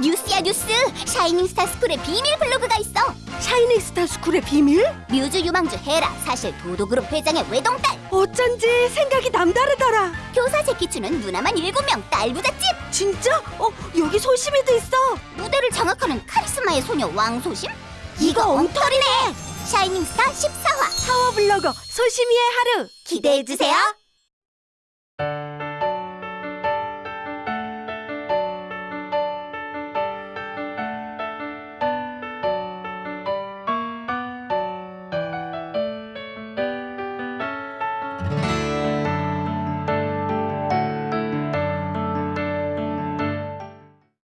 뉴스야 뉴스 샤이닝 스타 스쿨의 비밀 블로그가 있어 샤이닝 스타 스쿨의 비밀? 뮤즈 유망주 헤라 사실 도도그룹 회장의 외동딸 어쩐지 생각이 남다르더라. 교사 제키추는 누나만 일곱 명 딸부잣집 진짜? 어, 여기 소심이도 있어. 무대를 장악하는 카리스마의 소녀 왕소심 이거 엉터리네. 샤이닝 스타 14화 파워 블로거 소심이의 하루. 기대해주세요